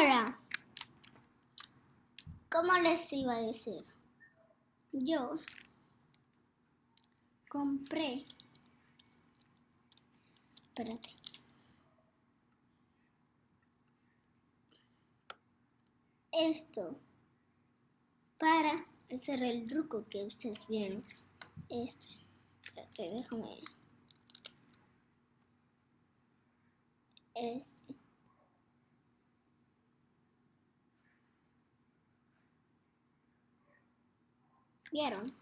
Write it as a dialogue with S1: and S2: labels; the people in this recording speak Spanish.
S1: Ahora, ¿cómo les iba a decir? Yo compré. Espérate. Esto para hacer el truco que ustedes vieron. Este. Espérate, déjame. Este. ¿Vieron?